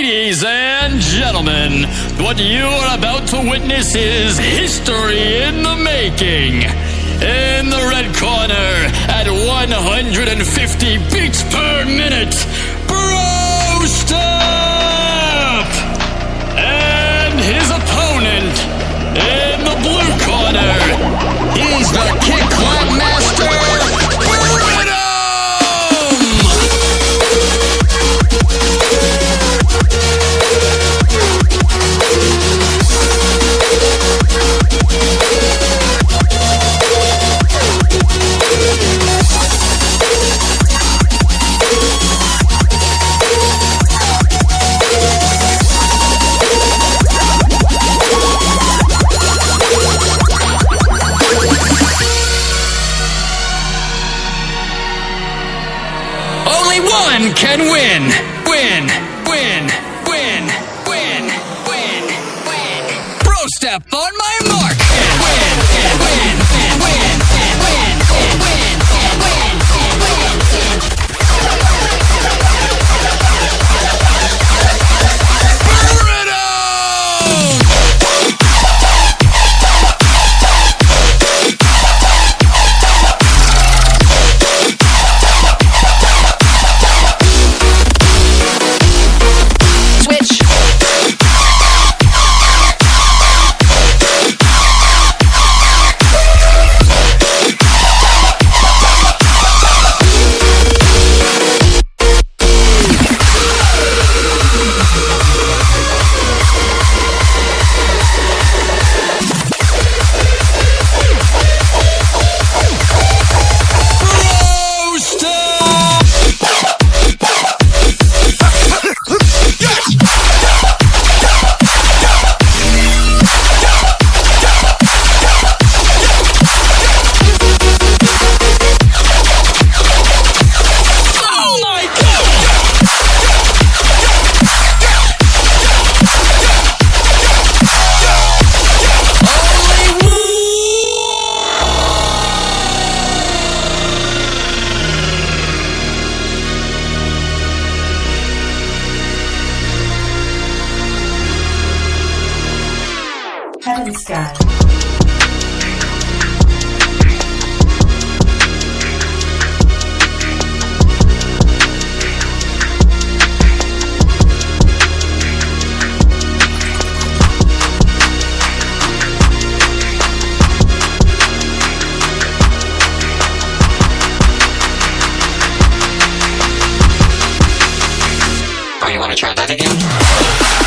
Ladies and gentlemen, what you are about to witness is history in the making. In the red corner, at 150 beats per minute, Bro one can win. Win. Win. Win. Win. Win. Win. Bro step on my Pascal Oh, you wanna try that again?